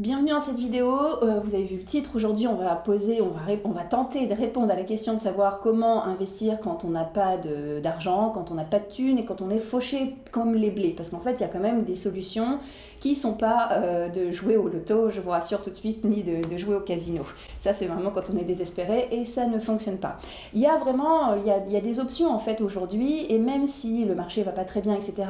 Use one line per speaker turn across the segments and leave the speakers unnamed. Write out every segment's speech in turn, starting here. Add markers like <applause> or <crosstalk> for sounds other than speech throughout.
Bienvenue dans cette vidéo, euh, vous avez vu le titre, aujourd'hui on va poser, on va, tenter de répondre à la question de savoir comment investir quand on n'a pas d'argent, quand on n'a pas de thunes et quand on est fauché comme les blés. Parce qu'en fait il y a quand même des solutions qui ne sont pas euh, de jouer au loto, je vous rassure tout de suite, ni de, jouer au casino. Ça c'est vraiment quand on est désespéré et ça ne fonctionne pas. Il y a vraiment, il y a des options en fait aujourd'hui et même si le marché va pas très bien, etc.,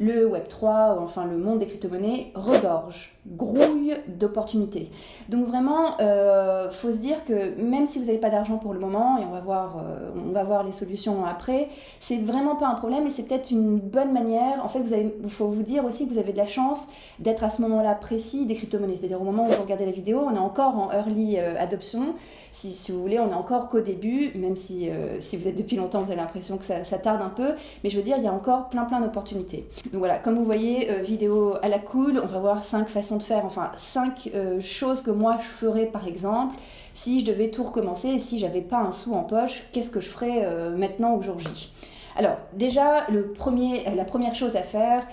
le Web3, enfin le monde des crypto-monnaies regorge, grouille d'opportunités. Donc vraiment, euh, faut se dire que même si vous n'avez pas d'argent pour le moment, et on va voir, euh, on va voir les solutions après, c'est vraiment pas un problème et c'est peut-être une bonne manière. En fait, vous avez, faut vous dire aussi que vous avez de la chance d'être à ce moment-là précis des crypto-monnaies. C'est-à-dire au moment où vous regardez la vidéo, on est encore en early euh, adoption. Si, vous voulez, on est encore qu'au début, même si, euh, si vous êtes depuis longtemps, vous avez l'impression que ça, tarde un peu. Mais je veux dire, il y a encore plein plein d'opportunités. Donc voilà, comme vous voyez, vidéo à la cool, on va voir cinq façons de faire, enfin cinq choses que moi je ferais par exemple. Si je devais tout recommencer et si j'avais pas un sou en poche, qu'est-ce que je ferais maintenant au jour J? Alors déjà, le premier, la première chose à faire,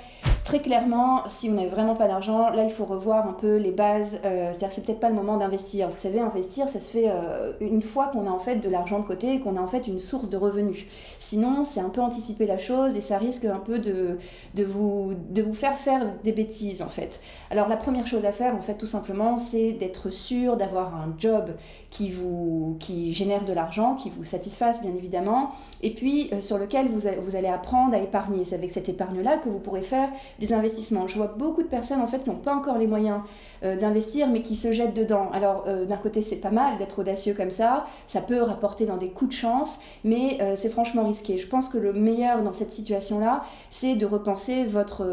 Très clairement, si vous n'avez vraiment pas d'argent, là il faut revoir un peu les bases. Euh, C'est-à-dire c'est peut-être pas le moment d'investir. Vous savez, investir, ça se fait euh, une fois qu'on a en fait de l'argent de côté et qu'on a en fait une source de revenus. Sinon, c'est un peu anticiper la chose et ça risque un peu de, de, vous, de vous faire faire des bêtises en fait. Alors la première chose à faire en fait tout simplement, c'est d'être sûr d'avoir un job qui vous qui génère de l'argent, qui vous satisfasse bien évidemment, et puis euh, sur lequel vous, vous allez apprendre à épargner. C'est avec cette épargne-là que vous pourrez faire des investissements. Je vois beaucoup de personnes en fait qui n'ont pas encore les moyens euh, d'investir mais qui se jettent dedans. Alors euh, d'un côté c'est pas mal d'être audacieux comme ça, ça peut rapporter dans des coups de chance, mais euh, c'est franchement risqué. Je pense que le meilleur dans cette situation-là, c'est de repenser votre,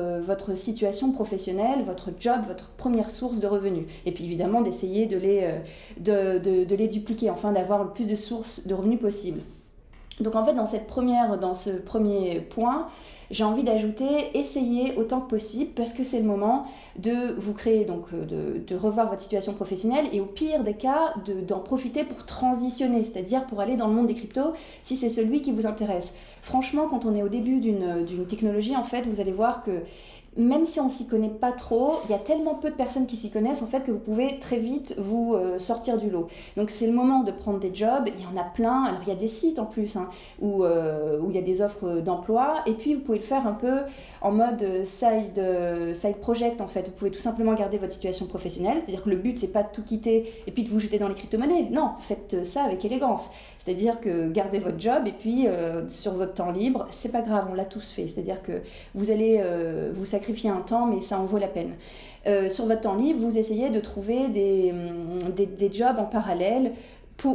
situation professionnelle, votre job, votre première source de revenus. Et puis évidemment d'essayer de les dupliquer, enfin d'avoir le plus de sources de revenus possible. Donc en fait, dans, cette première, dans ce premier point, j'ai envie d'ajouter essayez autant que possible parce que c'est le moment de vous créer, donc euh, de, revoir votre situation professionnelle et au pire des cas, d'en profiter pour transitionner, c'est-à-dire pour aller dans le monde des cryptos si c'est celui qui vous intéresse. Franchement, quand on est au début d'une technologie, en fait, vous allez voir que même si on s'y connaît pas trop, il y a tellement peu de personnes qui s'y connaissent en fait que vous pouvez très vite vous euh, sortir du lot. Donc c'est le moment de prendre des jobs, il y en a plein, alors il y a des sites en plus hein, où, euh, où il y a des offres d'emploi et puis vous pouvez le faire un peu en mode side, euh, side project en fait. Vous pouvez tout simplement garder votre situation professionnelle, c'est-à-dire que le but c'est pas de tout quitter et puis de vous jeter dans les crypto-monnaies, non, faites ça avec élégance. C'est-à-dire que gardez votre job et puis sur votre temps libre, c'est pas grave, on l'a tous fait, c'est-à-dire que vous allez vous sacrifier un temps, mais ça en vaut la peine. Euh, sur votre temps libre, vous essayez de trouver des, hum, jobs en parallèle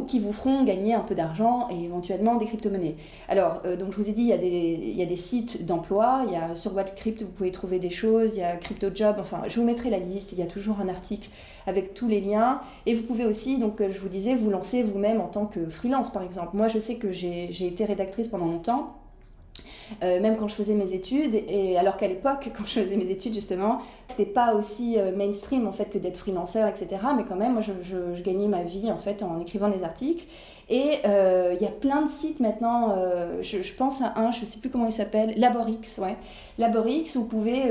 qui vous feront gagner un peu d'argent et éventuellement des crypto-monnaies. Alors, euh, donc je vous ai dit, il y a des, il y a des sites d'emploi, il y a sur Crypt, vous pouvez trouver des choses, il y a CryptoJob, enfin, je vous mettrai la liste, il y a toujours un article avec tous les liens. Et vous pouvez aussi, donc je vous disais, vous lancer vous-même en tant que freelance, par exemple. Moi, je sais que j'ai été rédactrice pendant longtemps. Euh, même quand je faisais mes études, et alors qu'à l'époque, <laughs> quand je faisais mes études justement, c'était pas aussi euh, mainstream en fait que d'être freelanceur, etc. Mais quand même, moi, je, gagnais ma vie en fait en écrivant des articles. Et euh, il y a plein de sites maintenant. Je, je, pense à un, je sais plus comment il s'appelle, Laborix, ouais. Laborix, vous pouvez,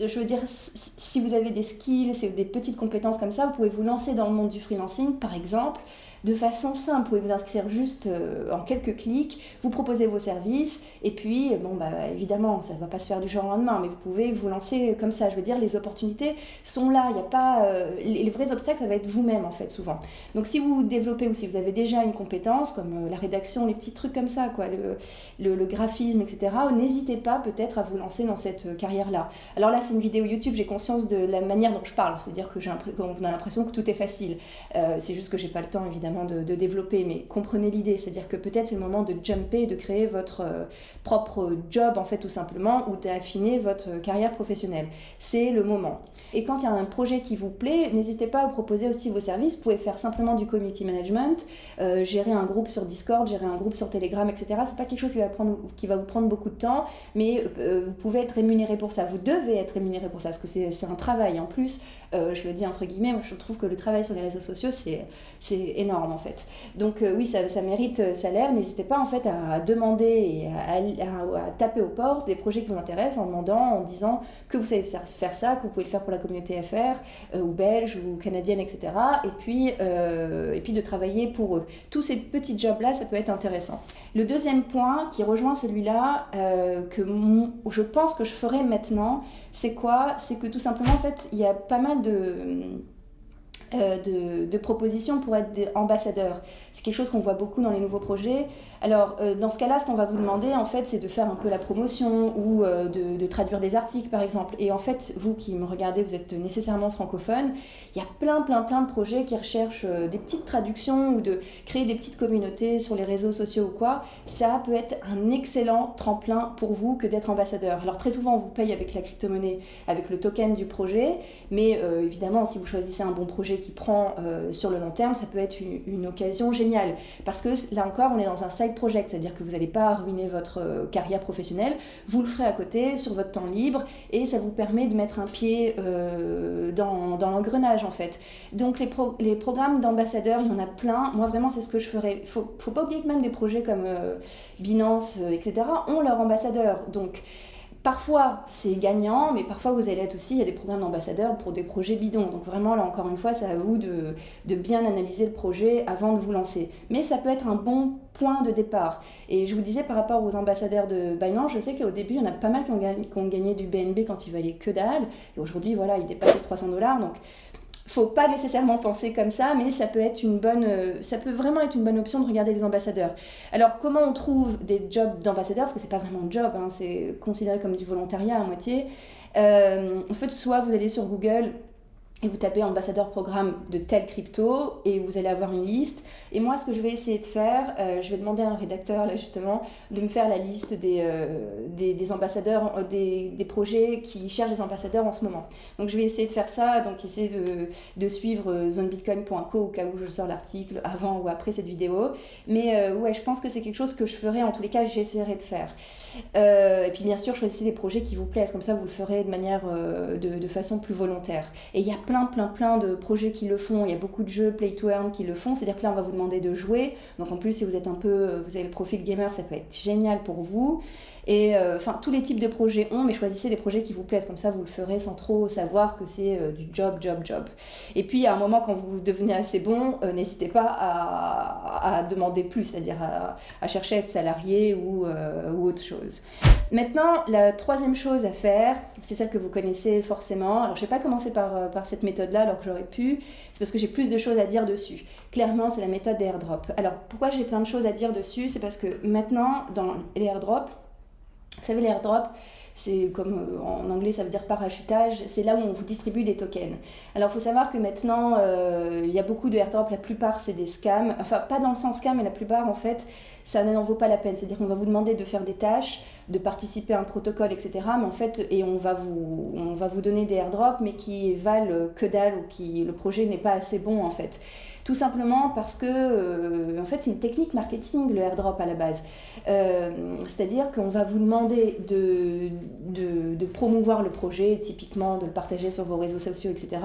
je veux dire, si vous avez des skills, des petites compétences comme ça, vous pouvez vous lancer dans le monde du freelancing, par exemple de façon simple. Vous pouvez vous inscrire juste euh, en quelques clics, vous proposez vos services, et puis, bon, bah, évidemment, ça ne va pas se faire du jour au lendemain, mais vous pouvez vous lancer comme ça. Je veux dire, les opportunités sont là. Il n'y a pas. Euh, les, vrais obstacles, ça va être vous-même, en fait, souvent. Donc, si vous développez ou si vous avez déjà une compétence, comme euh, la rédaction, les petits trucs comme ça, quoi, le, graphisme, etc., n'hésitez pas peut-être à vous lancer dans cette carrière-là. Alors là, c'est une vidéo YouTube, j'ai conscience de la manière dont je parle, c'est-à-dire que j'ai a l'impression que tout est facile. c'est juste que j'ai pas le temps, évidemment de, développer, mais comprenez l'idée, c'est-à-dire que peut-être c'est le moment de jumper, de créer votre euh, propre job en fait tout simplement, ou d'affiner votre carrière professionnelle. C'est le moment. Et quand il y a un projet qui vous plaît, n'hésitez pas à proposer aussi vos services. Vous pouvez faire simplement du community management, euh, gérer un groupe sur Discord, gérer un groupe sur Telegram, etc. C'est pas quelque chose qui va, prendre, qui va vous prendre beaucoup de temps, mais euh, vous pouvez être rémunéré pour ça. Vous devez être rémunéré pour ça, parce que c'est un travail. En plus, je le dis entre guillemets, je trouve que le travail sur les réseaux sociaux, c'est énorme en fait. Donc oui, ça, ça mérite salaire. N'hésitez pas en fait à demander et à, taper aux portes des projets qui vous intéressent en demandant, en disant que vous savez faire ça, que vous pouvez le faire pour la communauté FR ou belge ou canadienne, etc. Et puis, et puis de travailler pour eux. Tous ces petits jobs-là, ça peut être intéressant. Le deuxième point qui rejoint celui-là, que je pense que je ferai maintenant, c'est quoi? C'est que tout simplement, en fait, il y a pas mal de euh, de, de, propositions pour être ambassadeur. C'est quelque chose qu'on voit beaucoup dans les nouveaux projets. Alors, euh, dans ce cas-là, ce qu'on va vous demander, en fait, c'est de faire un peu la promotion ou euh, de, de, traduire des articles, par exemple. Et en fait, vous qui me regardez, vous êtes nécessairement francophone. Il y a plein, plein, plein de projets qui recherchent des petites traductions ou de créer des petites communautés sur les réseaux sociaux ou quoi. Ça peut être un excellent tremplin pour vous que d'être ambassadeur. Alors, très souvent, on vous paye avec la crypto-monnaie, avec le token du projet. Mais évidemment, si vous choisissez un bon projet qui prend euh, sur le long terme, ça peut être une, occasion géniale. Parce que là encore, on est dans un side project, c'est-à-dire que vous n'allez pas ruiner votre euh, carrière professionnelle, vous le ferez à côté, sur votre temps libre, et ça vous permet de mettre un pied euh, dans, dans l'engrenage en fait. Donc les, les programmes d'ambassadeurs, il y en a plein. Moi vraiment, c'est ce que je ferais. Il faut, faut pas oublier que même des projets comme Binance, etc., ont leur ambassadeur. Donc Parfois, c'est gagnant, mais parfois, vous allez être aussi, il y a des programmes d'ambassadeurs pour des projets bidons. Donc vraiment, là, encore une fois, c'est à vous de, bien analyser le projet avant de vous lancer. Mais ça peut être un bon point de départ. Et je vous disais, par rapport aux ambassadeurs de Binance, je sais qu'au début, il y en a pas mal qui ont, gagné, du BNB quand il valait que dalle. Et aujourd'hui, voilà, il dépasse les 300 dollars. Faut pas nécessairement penser comme ça, mais ça peut être une bonne, euh, ça peut vraiment être une bonne option de regarder les ambassadeurs. Alors comment on trouve des jobs d'ambassadeurs? Parce que c'est pas vraiment un job, hein, c'est considéré comme du volontariat à moitié. Euh, en fait, soit vous allez sur Google et vous tapez ambassadeur programme de tel crypto et vous allez avoir une liste. Et moi, ce que je vais essayer de faire, euh, je vais demander à un rédacteur, là justement, de me faire la liste des, euh, des, ambassadeurs, euh, des, des, projets qui cherchent des ambassadeurs en ce moment. Donc je vais essayer de faire ça, donc essayer de, de suivre zonebitcoin.co au cas où je sors l'article avant ou après cette vidéo. Mais ouais, je pense que c'est quelque chose que je ferai, en tous les cas, j'essaierai de faire. et puis bien sûr, choisissez des projets qui vous plaisent, comme ça vous le ferez de manière, de, de façon plus volontaire. Et il y a plein, plein, plein de projets qui le font. Il y a beaucoup de jeux play to earn qui le font. C'est-à-dire que là, on va vous demander de jouer. Donc en plus, si vous êtes un peu, vous avez le profil gamer, ça peut être génial pour vous. Et euh, enfin, tous les types de projets ont, mais choisissez des projets qui vous plaisent. Comme ça, vous le ferez sans trop savoir que c'est euh, du job, job, job. Et puis, à un moment, quand vous devenez assez bon, euh, n'hésitez pas à, à, demander plus, c'est-à-dire à, à, chercher à être salarié ou, ou autre chose. Maintenant, la troisième chose à faire, c'est celle que vous connaissez forcément. Alors, je ne vais pas commencer par, par cette méthode-là alors que j'aurais pu. C'est parce que j'ai plus de choses à dire dessus. Clairement, c'est la méthode des airdrops. Alors, pourquoi j'ai plein de choses à dire dessus? C'est parce que maintenant, dans les airdrops, vous savez, l'airdrop, c'est comme euh, en anglais ça veut dire parachutage, c'est là où on vous distribue des tokens. Alors il faut savoir que maintenant euh, il y a beaucoup de airdrops, la plupart c'est des scams, enfin pas dans le sens scam, mais la plupart en fait ça n'en vaut pas la peine. C'est-à-dire qu'on va vous demander de faire des tâches, de participer à un protocole, etc. Mais en fait, et on va vous, on va vous donner des airdrops, mais qui valent que dalle ou qui le projet n'est pas assez bon en fait. Tout simplement parce que, euh, en fait, c'est une technique marketing, le airdrop à la base. C'est-à-dire qu'on va vous demander de, de, promouvoir le projet, typiquement de le partager sur vos réseaux sociaux, etc.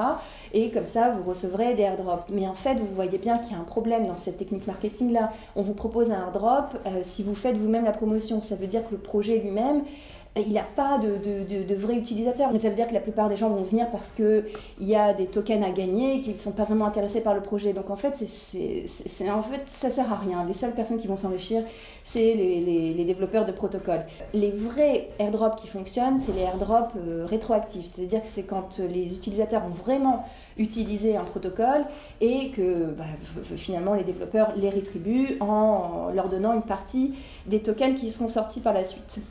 Et comme ça, vous recevrez des airdrops. Mais en fait, vous voyez bien qu'il y a un problème dans cette technique marketing-là. On vous propose un airdrop, euh, si vous faites vous-même la promotion, ça veut dire que le projet lui-même, il n'a pas de, vrais utilisateurs. Ça veut dire que la plupart des gens vont venir parce qu'il y a des tokens à gagner, qu'ils ne sont pas vraiment intéressés par le projet. Donc en fait, en fait, ça sert à rien. Les seules personnes qui vont s'enrichir, c'est les, développeurs de protocoles. Les vrais airdrops qui fonctionnent, c'est les airdrops euh, rétroactifs. C'est-à-dire que c'est quand les utilisateurs ont vraiment utilisé un protocole et que bah, finalement les développeurs les rétribuent en leur donnant une partie des tokens qui seront sortis par la suite.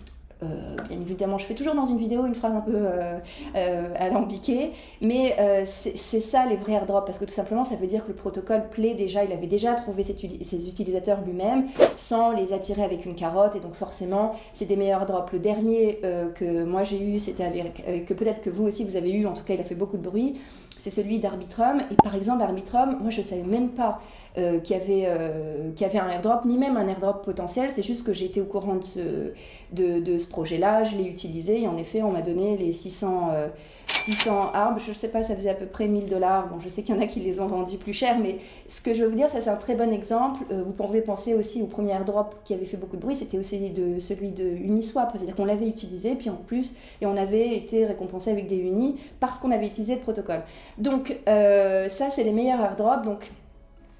Euh, bien évidemment, je fais toujours dans une vidéo une phrase un peu euh, euh, alambiquée, mais c'est ça les vrais airdrops, parce que tout simplement, ça veut dire que le protocole plaît déjà, il avait déjà trouvé ses, utilisateurs lui-même, sans les attirer avec une carotte, et donc forcément, c'est des meilleurs airdrops. Le dernier que moi j'ai eu, c'était avec, que peut-être que vous aussi vous avez eu, en tout cas il a fait beaucoup de bruit, c'est celui d'Arbitrum. Et par exemple, Arbitrum, moi je savais même pas qu'il y, avait, euh, y avait un airdrop, ni même un airdrop potentiel. C'est juste que j'étais au courant de ce, de ce projet-là, je l'ai utilisé et en effet, on m'a donné les 600, 600 arbres, je ne sais pas, ça faisait à peu près 1000 dollars. Bon, je sais qu'il y en a qui les ont vendus plus cher, mais ce que je veux vous dire, ça c'est un très bon exemple. Euh, vous pouvez penser aussi au premier airdrop qui avait fait beaucoup de bruit, c'était aussi de, celui de Uniswap, c'est-à-dire qu'on l'avait utilisé, puis en plus, et on avait été récompensé avec des unis parce qu'on avait utilisé le protocole. Donc euh, ça, c'est les meilleurs airdrops. Donc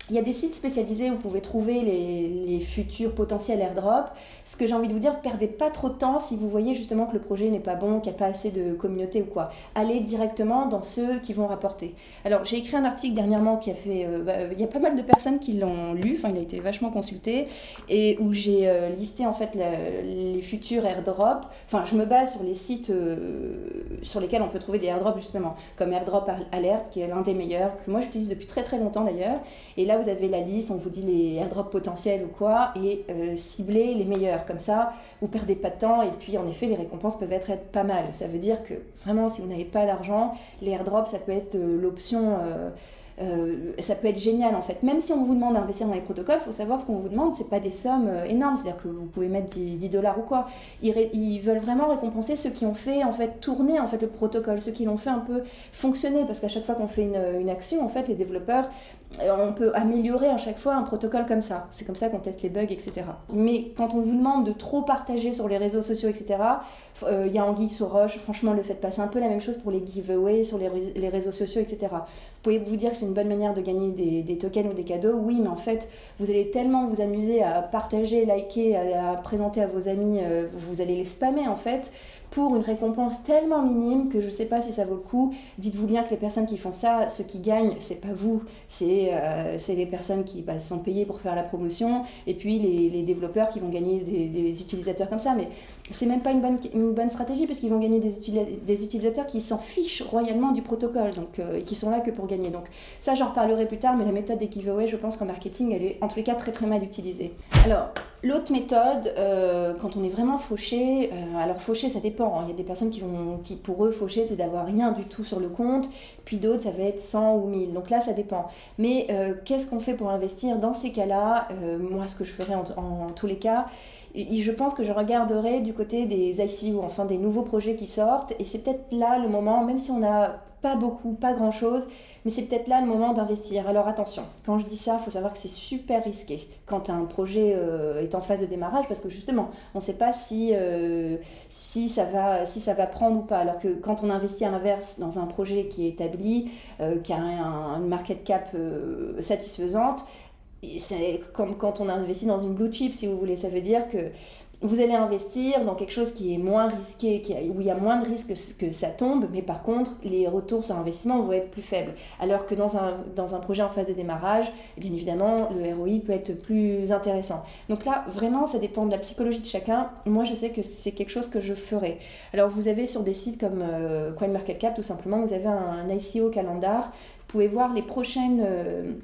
il y a des sites spécialisés où vous pouvez trouver les, futurs potentiels airdrops. Ce que j'ai envie de vous dire, perdez pas trop de temps si vous voyez justement que le projet n'est pas bon, qu'il n'y a pas assez de communauté ou quoi. Allez directement dans ceux qui vont rapporter. Alors j'ai écrit un article dernièrement qui a fait... Euh, bah, il y a pas mal de personnes qui l'ont lu, enfin il a été vachement consulté, et où j'ai euh, listé en fait les futurs airdrops. Enfin je me base sur les sites euh, sur lesquels on peut trouver des airdrops justement, comme Airdrop Alert qui est l'un des meilleurs, que moi j'utilise depuis très très longtemps d'ailleurs. Et là vous avez la liste, on vous dit les airdrops potentiels ou quoi, et euh, cibler les meilleurs. Comme ça, vous perdez pas de temps, et puis en effet, les récompenses peuvent être, pas mal. Ça veut dire que vraiment, si vous n'avez pas d'argent, les airdrops, ça peut être euh, l'option... Euh, euh, ça peut être génial en fait. Même si on vous demande d'investir dans les protocoles, il faut savoir ce qu'on vous demande, c'est pas des sommes énormes, c'est-à-dire que vous pouvez mettre 10, dollars ou quoi. Ils, veulent vraiment récompenser ceux qui ont fait en fait tourner en fait le protocole, ceux qui l'ont fait un peu fonctionner, parce qu'à chaque fois qu'on fait une, une, action, en fait, les développeurs, on peut améliorer à chaque fois un protocole comme ça. C'est comme ça qu'on teste les bugs, etc. Mais quand on vous demande de trop partager sur les réseaux sociaux, etc., il y a Anguille sur roche, franchement, le fait de passer un peu la même chose pour les giveaways sur les, les réseaux sociaux, etc. Vous pouvez vous dire que c'est une bonne manière de gagner des, tokens ou des cadeaux. Oui, mais en fait, vous allez tellement vous amuser à partager, liker, à, présenter à vos amis, euh, vous allez les spammer en fait pour une récompense tellement minime que je ne sais pas si ça vaut le coup. Dites-vous bien que les personnes qui font ça, ceux qui gagnent, c'est pas vous, c'est euh, les personnes qui bah, sont payées pour faire la promotion et puis les, les développeurs qui vont gagner des, utilisateurs comme ça. Mais c'est même pas une bonne, une bonne stratégie parce qu'ils vont gagner des, utilisateurs qui s'en fichent royalement du protocole donc, euh, et qui sont là que pour gagner. Donc ça, j'en reparlerai plus tard, mais la méthode des giveaways, je pense qu'en marketing, elle est en tous les cas très très mal utilisée. Alors, l'autre méthode, euh, quand on est vraiment fauché, alors fauché, ça dépend Hein. Il y a des personnes qui vont, qui pour eux, faucher, c'est d'avoir rien du tout sur le compte. Puis d'autres, ça va être 100 ou 1000. Donc là, ça dépend. Mais euh, qu'est-ce qu'on fait pour investir Dans ces cas-là, euh, moi, ce que je ferais en, tous les cas, je pense que je regarderai du côté des ICO, enfin des nouveaux projets qui sortent. Et c'est peut-être là le moment, même si on n'a pas beaucoup, pas grand-chose, mais c'est peut-être là le moment d'investir. Alors attention, quand je dis ça, il faut savoir que c'est super risqué quand un projet euh, est en phase de démarrage, parce que justement, on ne sait pas si, euh, si, ça va, si ça va prendre ou pas. Alors que quand on investit à l'inverse dans un projet qui est établi, euh, qui a une market cap satisfaisante, c'est comme quand on investit dans une blue chip, si vous voulez. Ça veut dire que vous allez investir dans quelque chose qui est moins risqué, qui où il y a moins de risques que ça tombe, mais par contre, les retours sur investissement vont être plus faibles. Alors que dans un, dans un projet en phase de démarrage, eh bien évidemment, le ROI peut être plus intéressant. Donc là, vraiment, ça dépend de la psychologie de chacun. Moi, je sais que c'est quelque chose que je ferai. Alors, vous avez sur des sites comme euh, CoinMarketCap, tout simplement, vous avez un, ICO calendar. Vous pouvez voir les prochaines... Euh,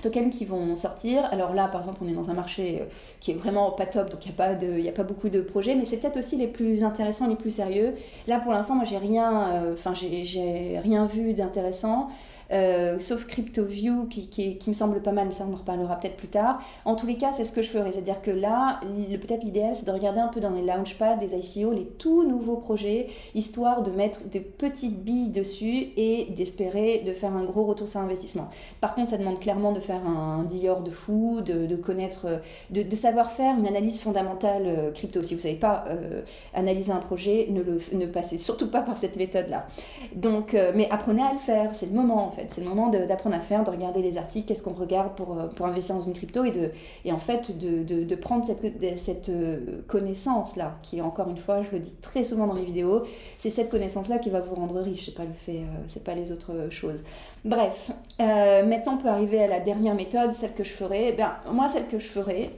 tokens qui vont sortir. Alors là, par exemple, on est dans un marché euh, qui est vraiment pas top, donc il n'y a, pas a pas beaucoup de projets, mais c'est peut-être aussi les plus intéressants, les plus sérieux. Là, pour l'instant, moi, j'ai rien, euh, j'ai rien vu d'intéressant. Euh, sauf CryptoView qui, qui, me semble pas mal, mais ça on en reparlera peut-être plus tard. En tous les cas, c'est ce que je ferai, c'est-à-dire que là, peut-être l'idéal, c'est de regarder un peu dans les launchpads des ICO les tout nouveaux projets, histoire de mettre des petites billes dessus et d'espérer de faire un gros retour sur investissement. Par contre, ça demande clairement de faire un Dior de fou, de, de connaître, de, de, savoir faire une analyse fondamentale euh, crypto. Si vous ne savez pas euh, analyser un projet, ne, le, ne passez surtout pas par cette méthode-là. Donc, mais apprenez à le faire, c'est le moment en fait. C'est le moment d'apprendre à faire, de regarder les articles, qu'est-ce qu'on regarde pour, euh, pour investir dans une crypto et, de, et en fait de, de, prendre cette, cette euh, connaissance-là, qui encore une fois, je le dis très souvent dans mes vidéos, c'est cette connaissance-là qui va vous rendre riche, c'est pas le fait, euh, c'est pas les autres choses. Bref, maintenant on peut arriver à la dernière méthode, celle que je ferai. Eh moi, celle que je ferai,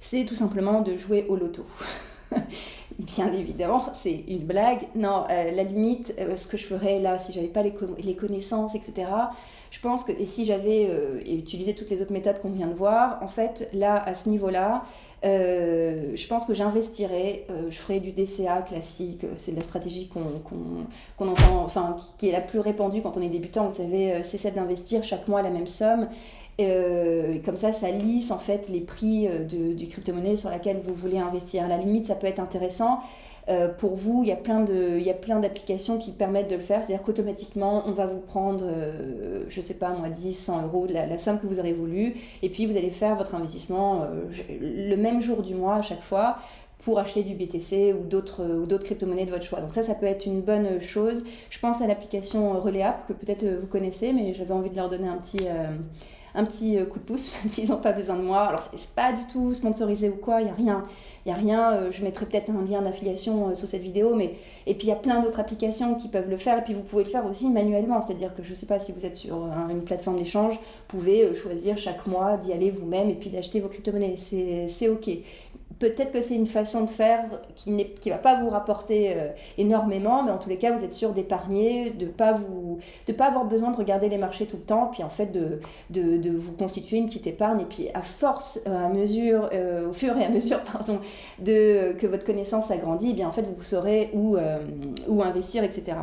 c'est tout simplement de jouer au loto. <laughs> bien évidemment, c'est une blague. Non, euh, la limite, euh, ce que je ferais là, si j'avais pas les, connaissances, etc., je pense que, et si j'avais euh, utilisé toutes les autres méthodes qu'on vient de voir, en fait, là, à ce niveau-là, je pense que j'investirais, je ferais du DCA classique, c'est la stratégie qu'on entend, enfin, qui, qui, est la plus répandue quand on est débutant, vous savez, c'est celle d'investir chaque mois la même somme euh, comme ça, ça lisse en fait les prix euh, du crypto-monnaie sur laquelle vous voulez investir. À la limite, ça peut être intéressant. Euh, pour vous, il y a plein d'applications qui permettent de le faire. C'est-à-dire qu'automatiquement, on va vous prendre, euh, je sais pas moi, 10, 100 euros, la, la, somme que vous aurez voulu, et puis vous allez faire votre investissement le même jour du mois à chaque fois pour acheter du BTC ou d'autres ou d'autres crypto-monnaies de votre choix. Donc ça, ça peut être une bonne chose. Je pense à l'application Reléap que peut-être vous connaissez, mais j'avais envie de leur donner un petit un petit coup de pouce, <laughs> même s'ils n'ont pas besoin de moi. Alors, c'est pas du tout sponsorisé ou quoi, il n'y a rien. Il a rien, euh, je mettrai peut-être un lien d'affiliation euh, sous cette vidéo, mais et puis il y a plein d'autres applications qui peuvent le faire, et puis vous pouvez le faire aussi manuellement, c'est-à-dire que je ne sais pas si vous êtes sur une plateforme d'échange, vous pouvez euh, choisir chaque mois d'y aller vous-même et puis d'acheter vos crypto-monnaies, c'est ok peut-être que c'est une façon de faire qui ne va pas vous rapporter euh, énormément, mais en tous les cas, vous êtes sûr d'épargner, de ne pas, pas avoir besoin de regarder les marchés tout le temps, puis en fait de, de, vous constituer une petite épargne. Et puis à force, euh, à mesure, euh, au fur et à mesure <laughs> pardon, de, que votre connaissance agrandit, eh bien en fait vous saurez où, où investir, etc.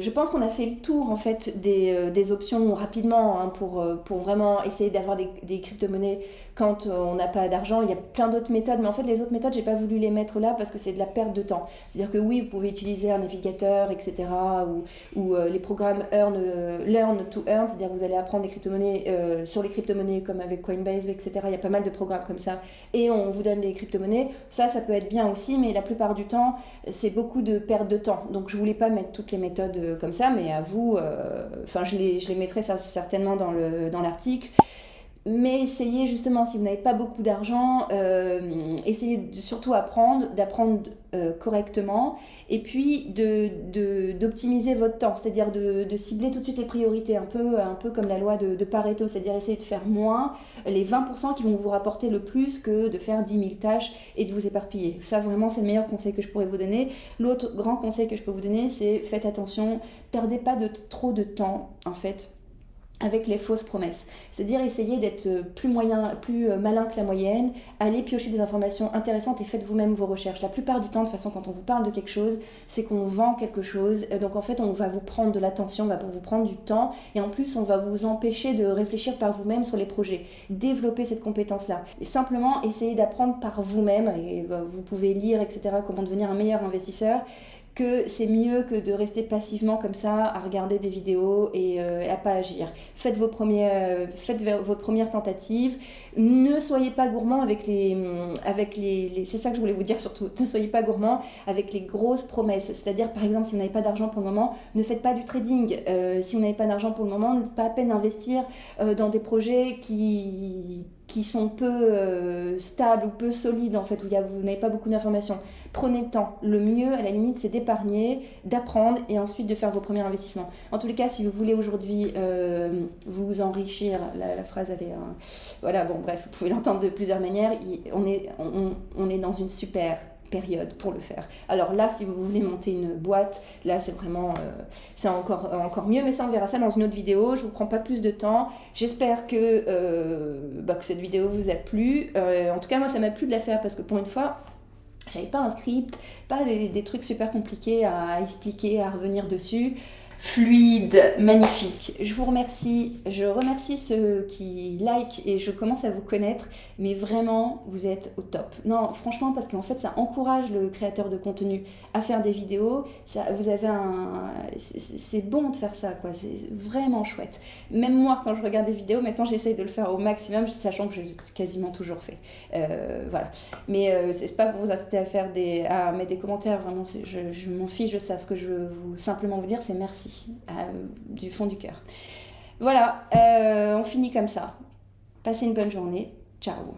Je pense qu'on a fait le tour en fait des, des options rapidement hein, pour, pour vraiment essayer d'avoir des, des crypto-monnaies quand euh, on n'a pas d'argent. Il y a plein d'autres méthodes, mais en fait les autres méthodes, j'ai pas voulu les mettre là parce que c'est de la perte de temps. C'est-à-dire que oui, vous pouvez utiliser un navigateur, etc. ou, ou les programmes earn, Learn to Earn, c'est-à-dire vous allez apprendre des crypto-monnaies sur les crypto-monnaies comme avec Coinbase, etc. Il y a pas mal de programmes comme ça et on vous donne des crypto-monnaies. Ça, ça peut être bien aussi, mais la plupart du temps, c'est beaucoup de perte de temps. Donc je voulais pas mettre toutes les méthodes comme ça, mais à vous, euh, enfin je, les, je les mettrai certainement dans l'article. Dans mais essayez justement, si vous n'avez pas beaucoup d'argent, euh, essayez surtout apprendre, d'apprendre euh, correctement, et puis d'optimiser votre temps, c'est-à-dire de, cibler tout de suite les priorités, un peu, un peu comme la loi de, Pareto, c'est-à-dire essayer de faire moins les 20% qui vont vous rapporter le plus que de faire 10 000 tâches et de vous éparpiller. Ça, vraiment, c'est le meilleur conseil que je pourrais vous donner. L'autre grand conseil que je peux vous donner, c'est faites attention, perdez pas trop de temps, en fait, avec les fausses promesses. C'est-à-dire essayer d'être plus, moyen, plus euh, malin que la moyenne, aller piocher des informations intéressantes et faites vous-même vos recherches. La plupart du temps, de toute façon, quand on vous parle de quelque chose, c'est qu'on vend quelque chose. Euh, donc en fait, on va vous prendre de l'attention, on va vous prendre du temps et en plus, on va vous empêcher de réfléchir par vous-même sur les projets. Développer cette compétence-là. Simplement, essayer d'apprendre par vous-même et euh, vous pouvez lire, etc., comment devenir un meilleur investisseur que c'est mieux que de rester passivement comme ça à regarder des vidéos et euh, à pas agir. Faites, vos premières, euh, faites votre première tentative. Ne soyez pas gourmand avec les... Avec les, c'est ça que je voulais vous dire surtout. <laughs> Ne soyez pas gourmand avec les grosses promesses. C'est-à-dire, par exemple, si vous n'avez pas d'argent pour le moment, ne faites pas du trading. Euh, si vous n'avez pas d'argent pour le moment, pas à peine investir dans des projets qui qui sont peu euh, stables ou peu solides en fait, où vous n'avez pas beaucoup d'informations. Prenez le temps. Le mieux, à la limite, c'est d'épargner, d'apprendre et ensuite de faire vos premiers investissements. En tous les cas, si vous voulez aujourd'hui euh, vous enrichir, la, phrase elle est... Hein, voilà, bon bref, vous pouvez l'entendre de plusieurs manières. On est, on, on est dans une super pour le faire. Alors là, si vous voulez monter une boîte, là c'est vraiment, euh, c'est encore, encore mieux, mais ça on verra ça dans une autre vidéo. Je vous prends pas plus de temps. J'espère que, euh, bah, cette vidéo vous a plu. Euh, en tout cas, moi ça m'a plu de la faire parce que pour une fois, j'avais pas un script, pas des trucs super compliqués à expliquer, à revenir dessus fluide, magnifique. Je vous remercie. Je remercie ceux qui like et je commence à vous connaître, mais vraiment, vous êtes au top. Non, franchement, parce qu'en fait, ça encourage le créateur de contenu à faire des vidéos. Ça, vous avez un, c'est bon de faire ça, quoi. C'est vraiment chouette. Même moi, quand je regarde des vidéos, maintenant, j'essaye de le faire au maximum, sachant que j'ai quasiment toujours fait. Euh, voilà. Mais euh, c'est pas pour vous inciter à faire des, à mettre des commentaires. Vraiment, je, je m'en fiche de ça. Ce que je veux vous simplement vous dire, c'est merci. Du fond du cœur. Voilà, euh, on finit comme ça. Passez une bonne journée. Ciao